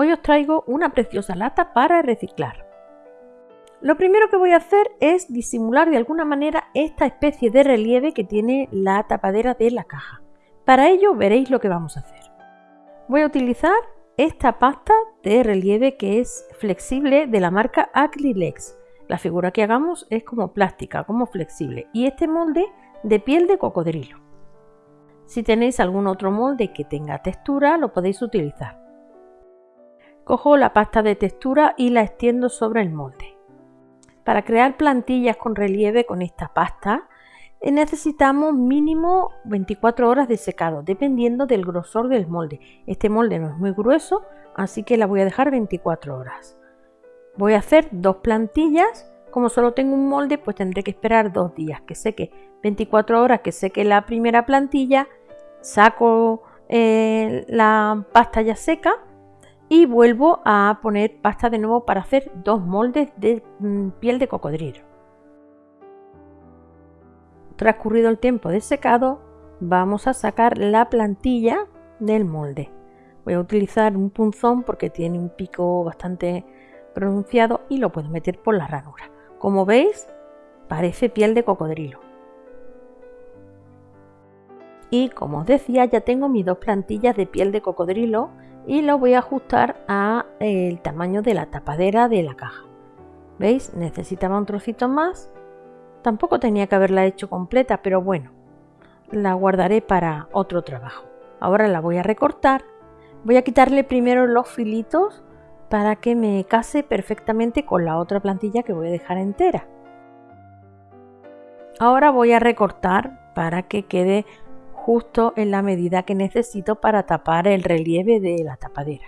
Hoy os traigo una preciosa lata para reciclar. Lo primero que voy a hacer es disimular de alguna manera esta especie de relieve que tiene la tapadera de la caja. Para ello veréis lo que vamos a hacer. Voy a utilizar esta pasta de relieve que es flexible de la marca Acrylex. La figura que hagamos es como plástica, como flexible y este molde de piel de cocodrilo. Si tenéis algún otro molde que tenga textura lo podéis utilizar. Cojo la pasta de textura y la extiendo sobre el molde. Para crear plantillas con relieve con esta pasta eh, necesitamos mínimo 24 horas de secado, dependiendo del grosor del molde. Este molde no es muy grueso, así que la voy a dejar 24 horas. Voy a hacer dos plantillas. Como solo tengo un molde, pues tendré que esperar dos días que seque. 24 horas que seque la primera plantilla, saco eh, la pasta ya seca y vuelvo a poner pasta de nuevo para hacer dos moldes de mm, piel de cocodrilo. Transcurrido el tiempo de secado, vamos a sacar la plantilla del molde. Voy a utilizar un punzón porque tiene un pico bastante pronunciado y lo puedo meter por la ranura. Como veis, parece piel de cocodrilo. Y como os decía, ya tengo mis dos plantillas de piel de cocodrilo y lo voy a ajustar a el tamaño de la tapadera de la caja. ¿Veis? Necesitaba un trocito más Tampoco tenía que haberla hecho completa, pero bueno, la guardaré para otro trabajo. Ahora la voy a recortar. Voy a quitarle primero los filitos para que me case perfectamente con la otra plantilla que voy a dejar entera. Ahora voy a recortar para que quede justo en la medida que necesito para tapar el relieve de la tapadera.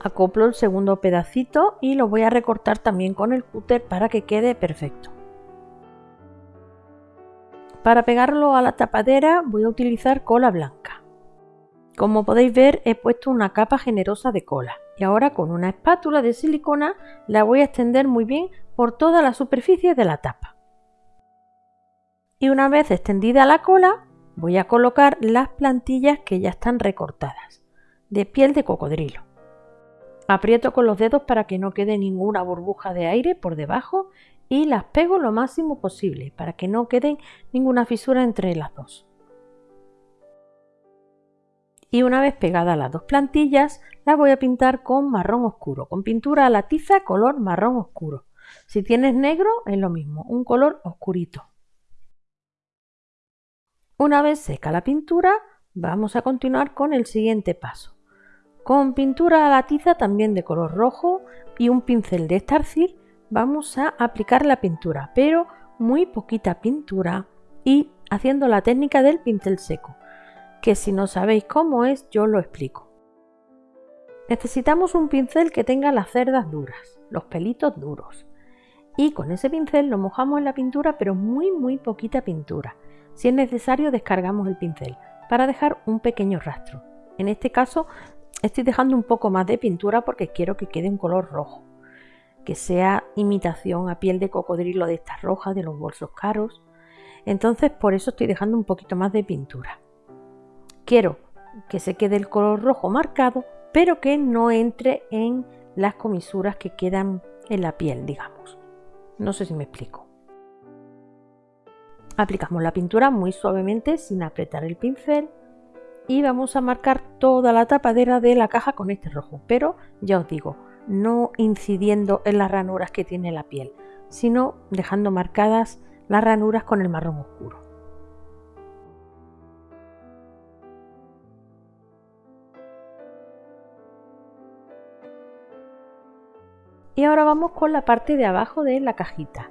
acoplo el segundo pedacito y lo voy a recortar también con el cúter para que quede perfecto. Para pegarlo a la tapadera voy a utilizar cola blanca. Como podéis ver he puesto una capa generosa de cola y ahora con una espátula de silicona la voy a extender muy bien por toda la superficie de la tapa. Y una vez extendida la cola voy a colocar las plantillas que ya están recortadas de piel de cocodrilo. Aprieto con los dedos para que no quede ninguna burbuja de aire por debajo y las pego lo máximo posible para que no quede ninguna fisura entre las dos. Y una vez pegadas las dos plantillas, las voy a pintar con marrón oscuro, con pintura a la tiza color marrón oscuro. Si tienes negro es lo mismo, un color oscurito. Una vez seca la pintura, vamos a continuar con el siguiente paso con pintura a la tiza también de color rojo y un pincel de estarcir vamos a aplicar la pintura, pero muy poquita pintura y haciendo la técnica del pincel seco, que si no sabéis cómo es yo lo explico. Necesitamos un pincel que tenga las cerdas duras, los pelitos duros. Y con ese pincel lo mojamos en la pintura, pero muy muy poquita pintura. Si es necesario descargamos el pincel para dejar un pequeño rastro. En este caso Estoy dejando un poco más de pintura porque quiero que quede en color rojo, que sea imitación a piel de cocodrilo de estas rojas, de los bolsos caros. Entonces por eso estoy dejando un poquito más de pintura. Quiero que se quede el color rojo marcado, pero que no entre en las comisuras que quedan en la piel, digamos. No sé si me explico. Aplicamos la pintura muy suavemente sin apretar el pincel y vamos a marcar toda la tapadera de la caja con este rojo, pero ya os digo, no incidiendo en las ranuras que tiene la piel, sino dejando marcadas las ranuras con el marrón oscuro. Y ahora vamos con la parte de abajo de la cajita.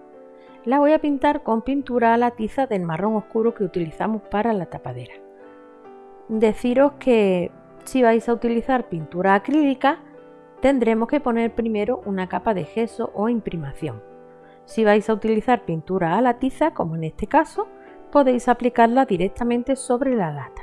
La voy a pintar con pintura a la tiza del marrón oscuro que utilizamos para la tapadera deciros que si vais a utilizar pintura acrílica, tendremos que poner primero una capa de gesso o imprimación. Si vais a utilizar pintura a la tiza, como en este caso, podéis aplicarla directamente sobre la lata.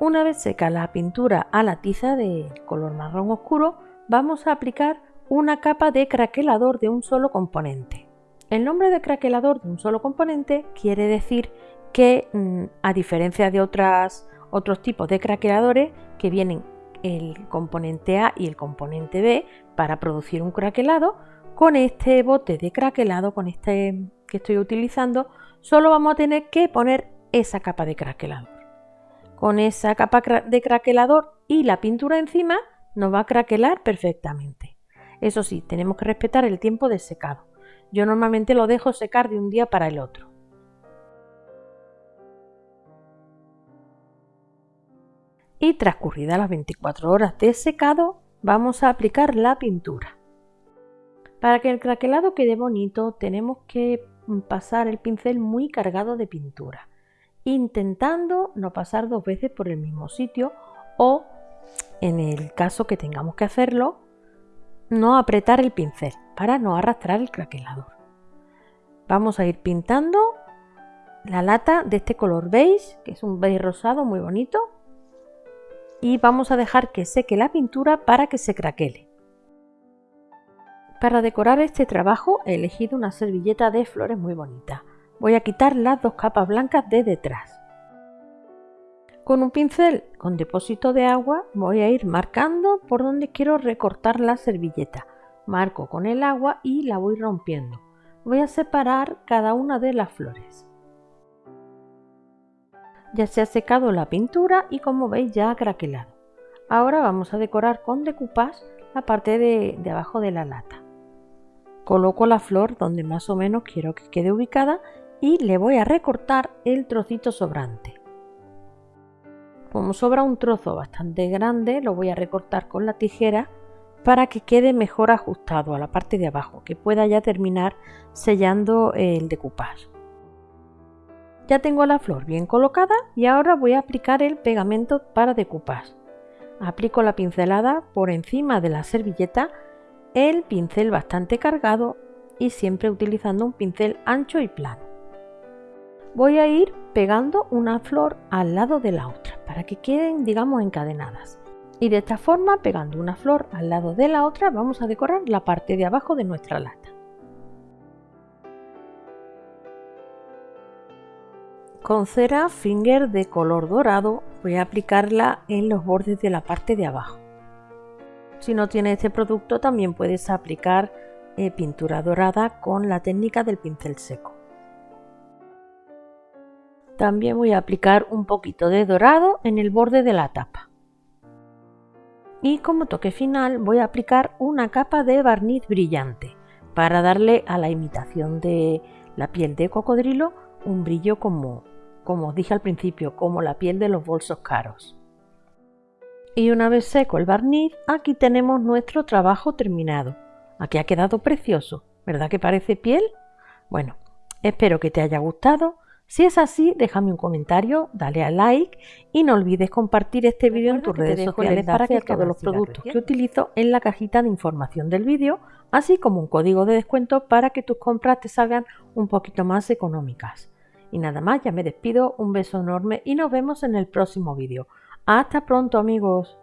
Una vez seca la pintura a la tiza de color marrón oscuro, vamos a aplicar una capa de craquelador de un solo componente. El nombre de craquelador de un solo componente quiere decir que, mm, a diferencia de otros tipos de craqueladores que vienen el componente A y el componente B para producir un craquelado, con este bote de craquelado, con este que estoy utilizando, solo vamos a tener que poner esa capa de craquelador. Con esa capa de craquelador y la pintura encima nos va a craquelar perfectamente. Eso sí, tenemos que respetar el tiempo de secado. Yo normalmente lo dejo secar de un día para el otro. Y transcurridas las 24 horas de secado, vamos a aplicar la pintura. Para que el craquelado quede bonito, tenemos que pasar el pincel muy cargado de pintura, intentando no pasar dos veces por el mismo sitio o, en el caso que tengamos que hacerlo, no apretar el pincel para no arrastrar el craquelador. Vamos a ir pintando la lata de este color beige, que es un beige rosado muy bonito, y vamos a dejar que seque la pintura para que se craquele. Para decorar este trabajo he elegido una servilleta de flores muy bonita. Voy a quitar las dos capas blancas de detrás. Con un pincel con depósito de agua voy a ir marcando por donde quiero recortar la servilleta. Marco con el agua y la voy rompiendo. Voy a separar cada una de las flores. Ya se ha secado la pintura y como veis ya ha craquelado. Ahora vamos a decorar con decoupage la parte de, de abajo de la lata. Coloco la flor donde más o menos quiero que quede ubicada y le voy a recortar el trocito sobrante. Como sobra un trozo bastante grande, lo voy a recortar con la tijera para que quede mejor ajustado a la parte de abajo, que pueda ya terminar sellando el decoupage. Ya tengo la flor bien colocada y ahora voy a aplicar el pegamento para decoupage. Aplico la pincelada por encima de la servilleta, el pincel bastante cargado y siempre utilizando un pincel ancho y plano voy a ir pegando una flor al lado de la otra para que queden digamos encadenadas. Y de esta forma pegando una flor al lado de la otra vamos a decorar la parte de abajo de nuestra lata. Con cera finger de color dorado voy a aplicarla en los bordes de la parte de abajo. Si no tienes este producto también puedes aplicar eh, pintura dorada con la técnica del pincel seco también voy a aplicar un poquito de dorado en el borde de la tapa. Y como toque final voy a aplicar una capa de barniz brillante para darle a la imitación de la piel de cocodrilo un brillo como, como os dije al principio, como la piel de los bolsos caros. Y una vez seco el barniz, aquí tenemos nuestro trabajo terminado. Aquí ha quedado precioso, ¿verdad que parece piel? Bueno, espero que te haya gustado si es así, déjame un comentario, dale a like y no olvides compartir este vídeo en tus redes sociales para que todos los productos que utilizo en la cajita de información del vídeo, así como un código de descuento para que tus compras te salgan un poquito más económicas. Y nada más, ya me despido, un beso enorme y nos vemos en el próximo vídeo. ¡Hasta pronto amigos!